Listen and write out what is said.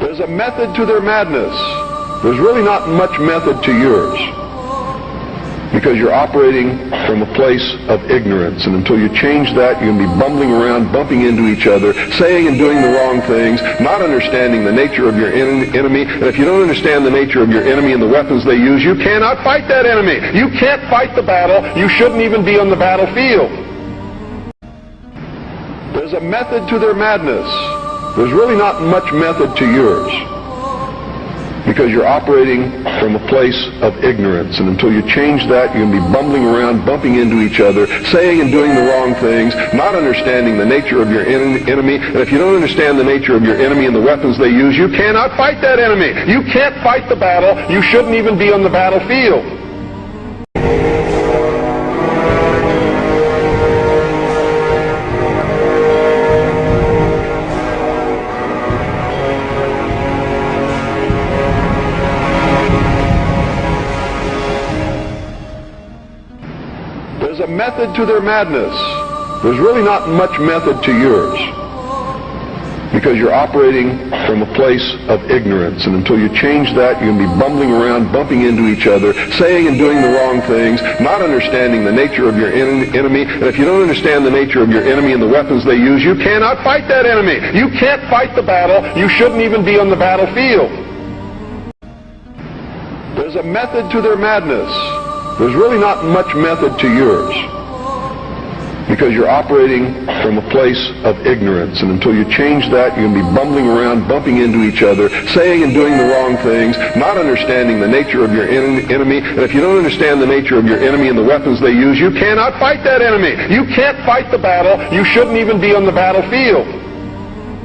There's a method to their madness. There's really not much method to yours. Because you're operating from a place of ignorance. And until you change that, you're going to be bumbling around, bumping into each other, saying and doing the wrong things, not understanding the nature of your en- enemy. And if you don't understand the nature of your enemy and the weapons they use, you cannot fight that enemy. You can't fight the battle. You shouldn't even be on the battlefield. There's a method to their madness. There's really not much method to yours because you're operating from a place of ignorance. And until you change that, you're going to be bumbling around, bumping into each other, saying and doing the wrong things, not understanding the nature of your en- enemy. And if you don't understand the nature of your enemy and the weapons they use, you cannot fight that enemy. You can't fight the battle. You shouldn't even be on the battlefield. There's a method to their madness. There's really not much method to yours. Because you're operating from a place of ignorance. And until you change that, you're going to be bumbling around, bumping into each other, saying and doing the wrong things, not understanding the nature of your en- enemy. And if you don't understand the nature of your enemy and the weapons they use, you cannot fight that enemy. You can't fight the battle. You shouldn't even be on the battlefield. There's a method to their madness. There's really not much method to yours because you're operating from a place of ignorance. And until you change that, you're going to be bumbling around, bumping into each other, saying and doing the wrong things, not understanding the nature of your en- enemy. And if you don't understand the nature of your enemy and the weapons they use, you cannot fight that enemy. You can't fight the battle. You shouldn't even be on the battlefield.